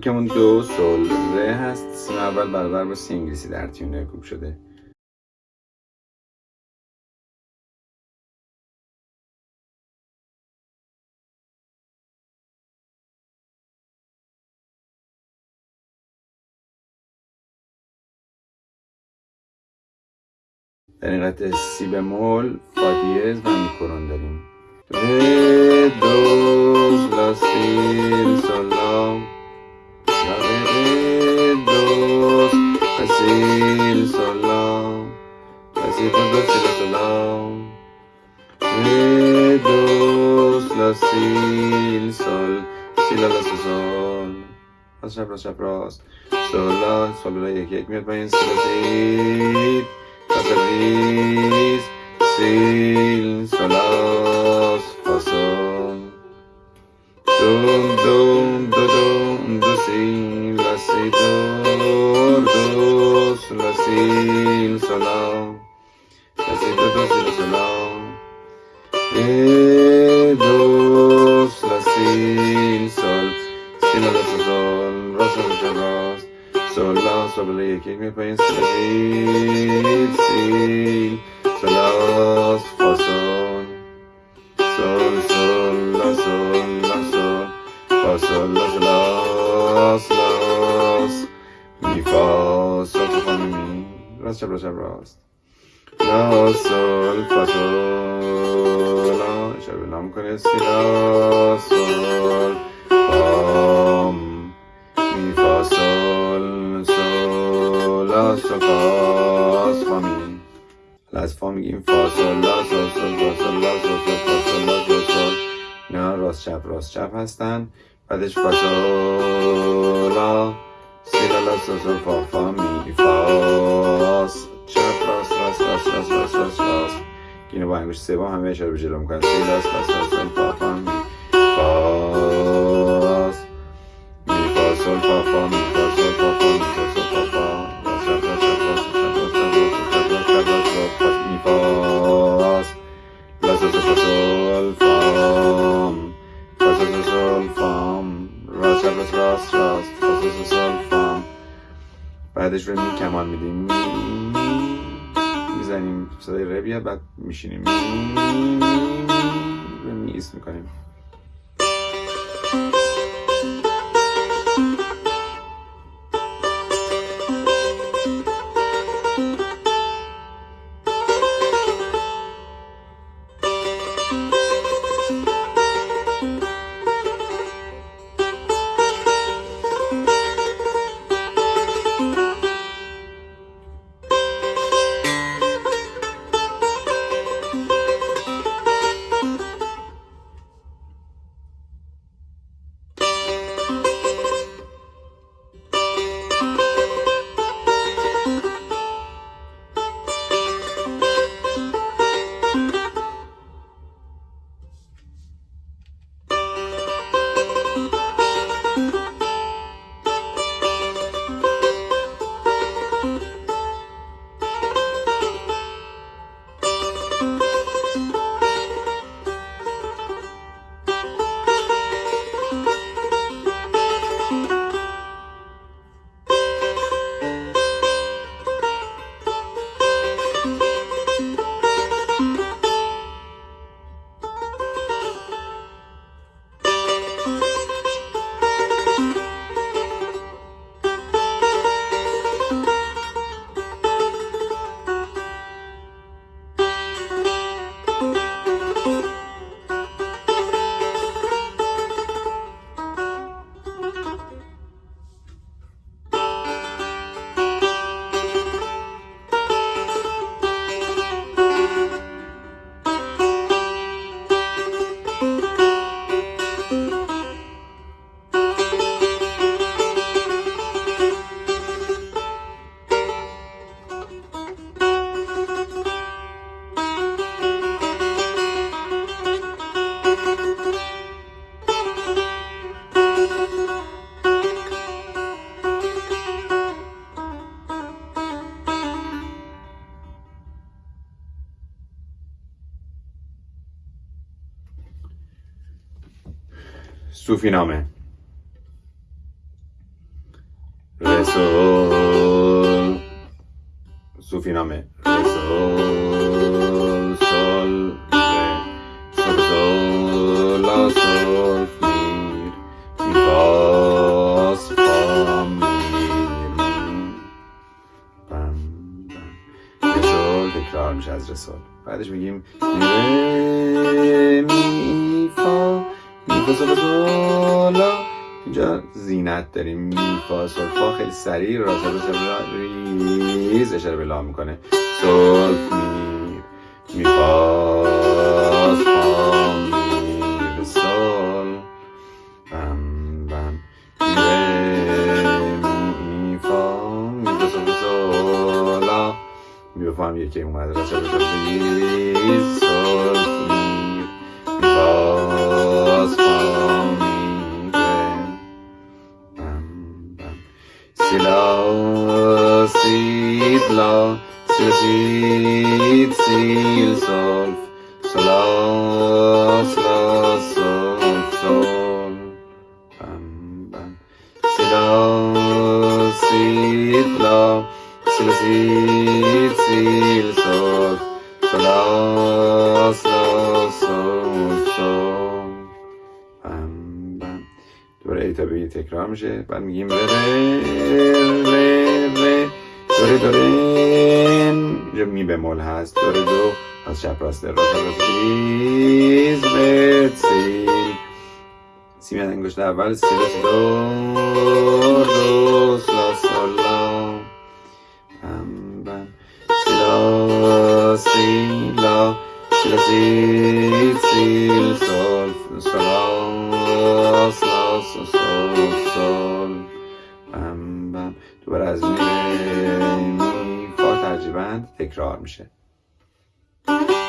کوکمون دو سول ره هست. سیم اول برابر با سی انگلیسی در تیونه کوک شده. در این قطعه سی بمول فا دیز و میکرون داریم. ره دوز لا سول لا سی دو دو سی لا سول لا ره دوز لا سی سول سی لا لا سول سول راست چپ راست چپ راست سول لا سول لا یک یک میاد پایین سول لا سول لا یک یک می پایین سیل سیل سلاس فاسون سول سول لا سول لا سول فا سول لا سلاس لاس می فا سول فا می می راست چپ راست چپ راست لا سول فا سول لا سول فا فا می از فا میگیم فا سول لا سول سول فا سول لا سول سول فا سول لا سول سول اینا راست چپ راست چپ هستن بعدش فا سول لا سی لا لا سول سول فا فا می چپ راست راست راست راست راست راست راست اینو با انگوش سوم همه اشاره به جلو می‌کنن سی لا فا فا می فا راست چپ راست راست. راست سول فام. بعدش رو می کمان میدیم. می می می‌زنیم صدای ره بیاد بعد میشینیم. می می می می صوفی نامه سول سوفینامه ره سول سول ره سول سول لا سول میر میر می بم بم رسول تکرار میشه از رسول بعدش میگیم می فا می فا سول سول لا اینجا زینت داریم. می فا سول فا خیلی سریع را سول سول ریز اشاره به لا می‌کنه. سول میر می فا می می فا می بفهم یکی اومده را سول سول sit la, sil sit, sil solf, solaf. ای تا به تکرار میشه. بعد میگیم ره ره ره ره دوره دوره اینجا می بمول هست. دوره دو. از چپ راست راست راست. ریز بت سی. سی میاد انگشت اول سی دو. می می